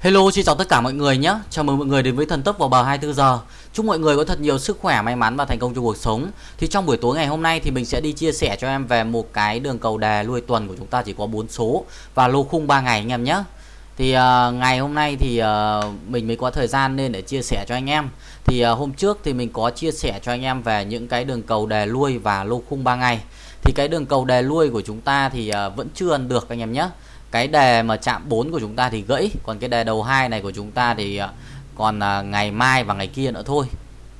Hello, xin chào tất cả mọi người nhé. Chào mừng mọi người đến với thần tốc vào bờ 24 giờ. Chúc mọi người có thật nhiều sức khỏe, may mắn và thành công trong cuộc sống. Thì trong buổi tối ngày hôm nay thì mình sẽ đi chia sẻ cho em về một cái đường cầu đề lui tuần của chúng ta chỉ có 4 số và lô khung 3 ngày anh em nhé. Thì uh, ngày hôm nay thì uh, mình mới có thời gian nên để chia sẻ cho anh em. Thì uh, hôm trước thì mình có chia sẻ cho anh em về những cái đường cầu đề lui và lô khung 3 ngày. Thì cái đường cầu đề lui của chúng ta thì uh, vẫn chưa ăn được anh em nhé cái đề mà chạm 4 của chúng ta thì gãy còn cái đề đầu hai này của chúng ta thì à, còn à, ngày mai và ngày kia nữa thôi.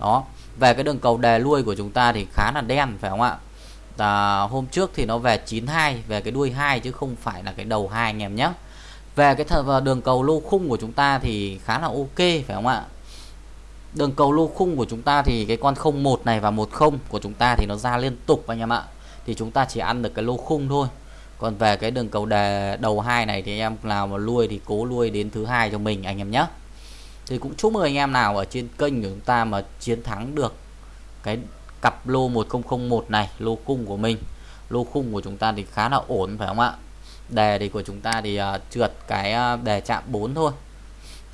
Đó. Về cái đường cầu đề lui của chúng ta thì khá là đen phải không ạ? À, hôm trước thì nó về 92 về cái đuôi hai chứ không phải là cái đầu hai anh em nhé. Về cái thật à, đường cầu lô khung của chúng ta thì khá là ok phải không ạ? Đường cầu lô khung của chúng ta thì cái con 01 này và 10 của chúng ta thì nó ra liên tục anh em ạ. Thì chúng ta chỉ ăn được cái lô khung thôi còn về cái đường cầu đề đầu hai này thì em nào mà lui thì cố lui đến thứ hai cho mình anh em nhé. Thì cũng chúc mừng anh em nào ở trên kênh của chúng ta mà chiến thắng được cái cặp lô 1001 này lô cung của mình. Lô khung của chúng ta thì khá là ổn phải không ạ? Đề thì của chúng ta thì uh, trượt cái uh, đề chạm 4 thôi.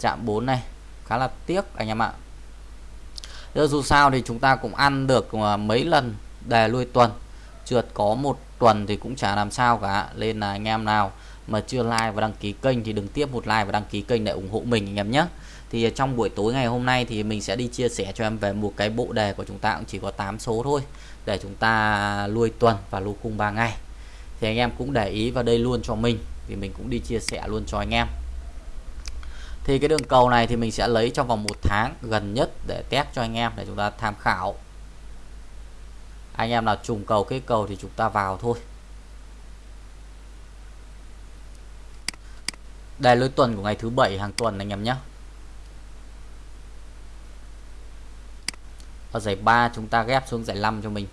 Chạm 4 này khá là tiếc anh em ạ. Giờ dù sao thì chúng ta cũng ăn được à, mấy lần đề lui tuần. Trượt có một tuần thì cũng chả làm sao cả. Nên là anh em nào mà chưa like và đăng ký kênh thì đừng tiếp một like và đăng ký kênh để ủng hộ mình anh em nhé. Thì trong buổi tối ngày hôm nay thì mình sẽ đi chia sẻ cho em về một cái bộ đề của chúng ta cũng chỉ có 8 số thôi để chúng ta nuôi tuần và lô cung 3 ngày. Thì anh em cũng để ý vào đây luôn cho mình thì mình cũng đi chia sẻ luôn cho anh em. Thì cái đường cầu này thì mình sẽ lấy trong vòng một tháng gần nhất để test cho anh em để chúng ta tham khảo anh em nào trùng cầu cái cầu thì chúng ta vào thôi. Đây lối tuần của ngày thứ bảy hàng tuần anh em nhé. Ở giải 3 chúng ta ghép xuống giải 5 cho mình.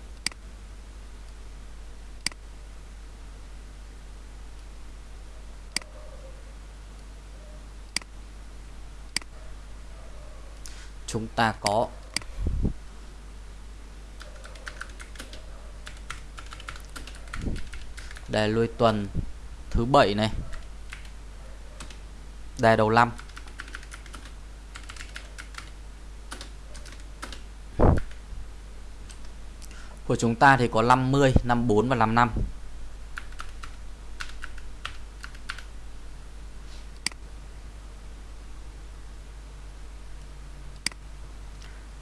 Chúng ta có đề lui tuần thứ bảy này. Đề đầu năm. Của chúng ta thì có 50 54 và 55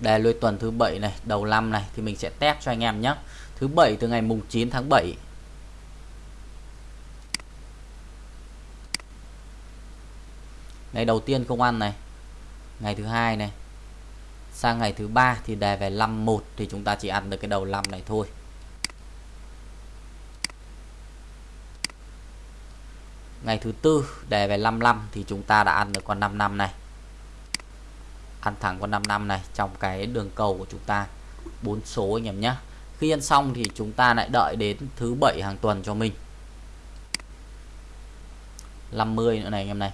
đề lui tuần thứ bảy này, đầu năm này thì mình sẽ test cho anh em nhé. Thứ bảy từ ngày mùng 9 tháng 7 ngày đầu tiên không ăn này. Ngày thứ hai này. Sang ngày thứ ba thì đề về 51 thì chúng ta chỉ ăn được cái đầu 5 này thôi. Ngày thứ tư đề về 55 thì chúng ta đã ăn được con 5 năm này. Ăn thẳng con 5 năm này trong cái đường cầu của chúng ta. Bốn số anh em nhé. Khi ăn xong thì chúng ta lại đợi đến thứ bảy hàng tuần cho mình. 50 nữa này anh em này.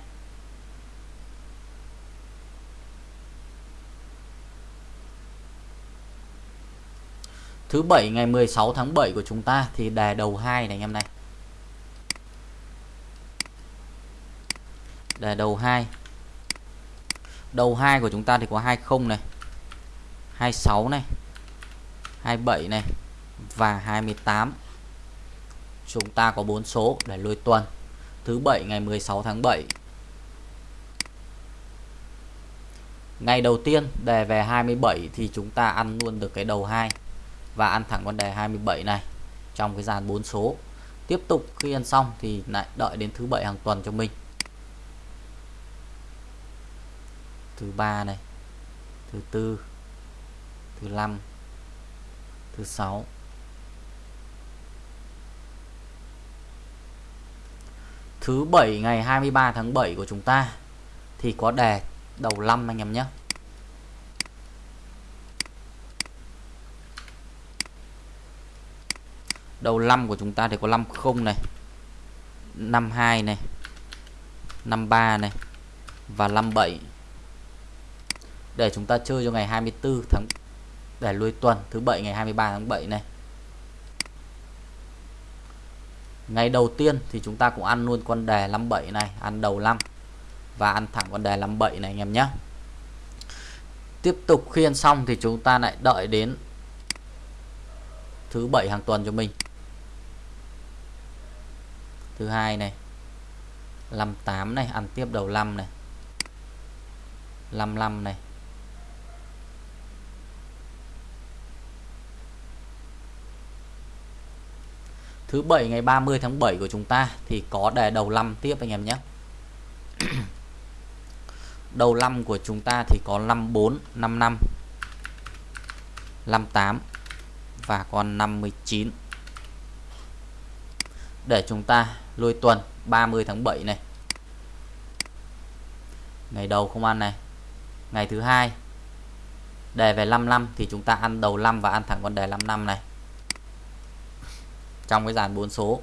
Thứ bảy ngày 16 tháng 7 của chúng ta thì đề đầu 2 này anh em này. Đề đầu 2 đầu 2 của chúng ta thì có 20 này 26 này 27 này và 28 chúng ta có 4 số để lôi tuần. Thứ bảy ngày 16 tháng 7 ngày đầu tiên đề về 27 thì chúng ta ăn luôn được cái đầu 2 và ăn thẳng con đề 27 này trong cái dàn 4 số. Tiếp tục khi ăn xong thì lại đợi đến thứ bảy hàng tuần cho mình. Thứ ba này, thứ tư, thứ năm, thứ sáu. Thứ bảy ngày 23 tháng 7 của chúng ta thì có đề đầu năm anh em nhé. Đầu 5 của chúng ta thì có 50 này 52 này 53 này và 57 để chúng ta chơi cho ngày 24 tháng, để lui tuần, thứ bảy ngày 23 tháng 7 này. Ngày đầu tiên thì chúng ta cũng ăn luôn con đề 57 này, ăn đầu 5 và ăn thẳng con đề 57 này anh em nhé tiếp tục khiên xong thì chúng ta lại đợi đến thứ bảy hàng tuần cho mình thứ hai này. 58 này, ăn tiếp đầu 5 này. 55 này. Thứ bảy ngày 30 tháng 7 của chúng ta thì có đề đầu 5 tiếp anh em nhé. Đầu 5 của chúng ta thì có 54 55 58 và còn 59 để chúng ta lôi tuần 30 tháng 7 này. Ngày đầu không ăn này. Ngày thứ hai, đề về 55 thì chúng ta ăn đầu 5 và ăn thẳng con đề 55 này. Trong cái dàn 4 số.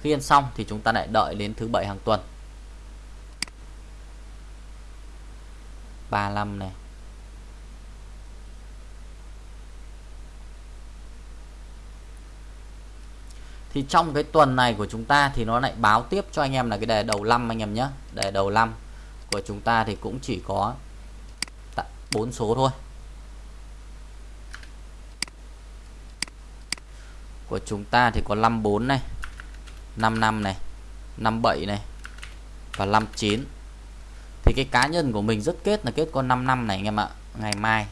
Khi ăn xong thì chúng ta lại đợi đến thứ bảy hàng tuần. 35 này. Thì trong cái tuần này của chúng ta thì nó lại báo tiếp cho anh em là cái đề đầu năm anh em nhé. Đề đầu năm của chúng ta thì cũng chỉ có bốn số thôi. Của chúng ta thì có 54 này 55 này 57 này và 59 thì cái cá nhân của mình rất kết là kết con 5 năm này anh em ạ. Ngày mai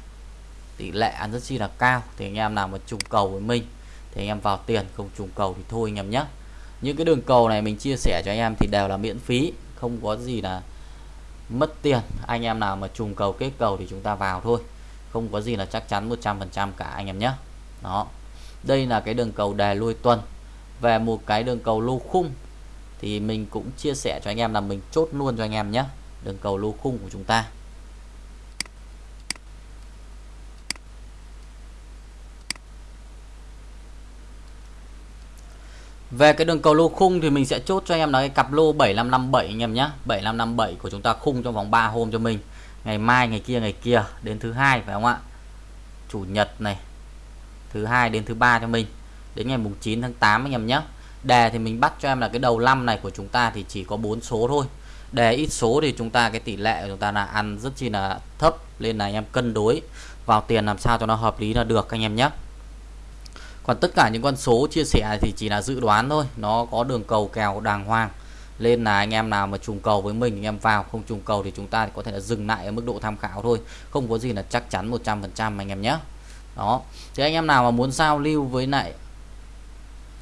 tỷ lệ ăn rất chi là cao. Thì anh em nào mà trùng cầu với mình thì anh em vào tiền, không trùng cầu thì thôi anh em nhé những cái đường cầu này mình chia sẻ cho anh em thì đều là miễn phí, không có gì là mất tiền. Anh em nào mà trùng cầu kết cầu thì chúng ta vào thôi. Không có gì là chắc chắn 100% cả anh em nhé đó. Đây là cái đường cầu đề lui tuần. Về một cái đường cầu lô khung thì mình cũng chia sẻ cho anh em là mình chốt luôn cho anh em nhé đường cầu lô khung của chúng ta. Về cái đường cầu lô khung thì mình sẽ chốt cho anh em là cái cặp lô 7557 anh em nhé 7557 của chúng ta khung trong vòng 3 hôm cho mình. Ngày mai, ngày kia, ngày kia Đến thứ hai phải không ạ? Chủ nhật này Thứ hai đến thứ ba cho mình. Đến ngày mùng 9 tháng 8 anh em nhé Đề thì mình bắt cho em là cái đầu năm này của chúng ta thì chỉ có 4 số thôi. Đề ít số thì chúng ta cái tỷ lệ của chúng ta là ăn rất chi là thấp. Nên là anh em cân đối vào tiền làm sao cho nó hợp lý là được anh em nhé còn tất cả những con số chia sẻ thì chỉ là dự đoán thôi. Nó có đường cầu kèo đàng hoàng. Nên là anh em nào mà trùng cầu với mình, anh em vào. Không trùng cầu thì chúng ta có thể là dừng lại ở mức độ tham khảo thôi. Không có gì là chắc chắn 100% anh em nhé. Đó. Thì anh em nào mà muốn giao lưu với lại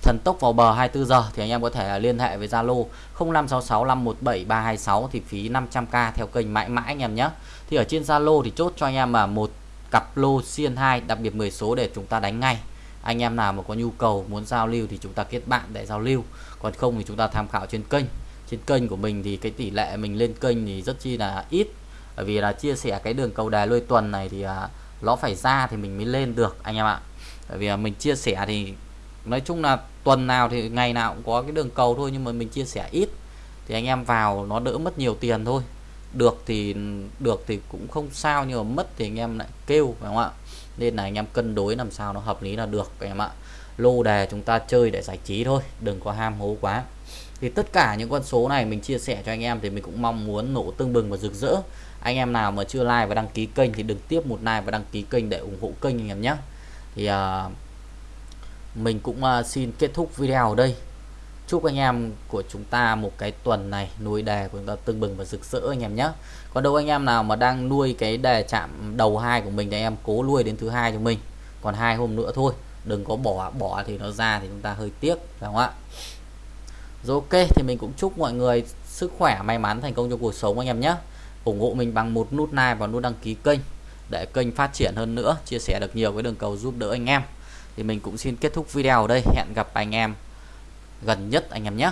thần tốc vào bờ 24 giờ thì anh em có thể là liên hệ với Zalo 0566517326 thì phí 500k theo kênh mãi mãi anh em nhé. Thì ở trên Zalo thì chốt cho anh em là một cặp lô xiên 2 đặc biệt 10 số để chúng ta đánh ngay anh em nào mà có nhu cầu muốn giao lưu thì chúng ta kết bạn để giao lưu. Còn không thì chúng ta tham khảo trên kênh. Trên kênh của mình thì cái tỷ lệ mình lên kênh thì rất chi là ít. Bởi vì là chia sẻ cái đường cầu đài lôi tuần này thì à, nó phải ra thì mình mới lên được anh em ạ. Bởi vì mình chia sẻ thì nói chung là tuần nào thì ngày nào cũng có cái đường cầu thôi nhưng mà mình chia sẻ ít. Thì anh em vào nó đỡ mất nhiều tiền thôi. Được thì được thì cũng không sao nhưng mà mất thì anh em lại kêu phải không ạ? Nên là anh em cân đối làm sao nó hợp lý là được các em ạ. Lô đề chúng ta chơi để giải trí thôi đừng có ham hố quá. Thì tất cả những con số này mình chia sẻ cho anh em thì mình cũng mong muốn nổ tương bừng và rực rỡ. Anh em nào mà chưa like và đăng ký kênh thì đừng tiếp một like và đăng ký kênh để ủng hộ kênh anh em nhé. Thì uh, mình cũng uh, xin kết thúc video ở đây chúc anh em của chúng ta một cái tuần này nuôi đề của chúng ta tưng bừng và rực rỡ anh em nhé. Còn đâu anh em nào mà đang nuôi cái đề chạm đầu hai của mình thì anh em cố nuôi đến thứ hai cho mình. Còn hai hôm nữa thôi, đừng có bỏ bỏ thì nó ra thì chúng ta hơi tiếc, phải không ạ? Rồi ok, thì mình cũng chúc mọi người sức khỏe may mắn thành công trong cuộc sống anh em nhé. Ủng hộ mình bằng một nút like và nút đăng ký kênh để kênh phát triển hơn nữa, chia sẻ được nhiều cái đường cầu giúp đỡ anh em. Thì mình cũng xin kết thúc video ở đây. Hẹn gặp anh em gần nhất anh em nhé.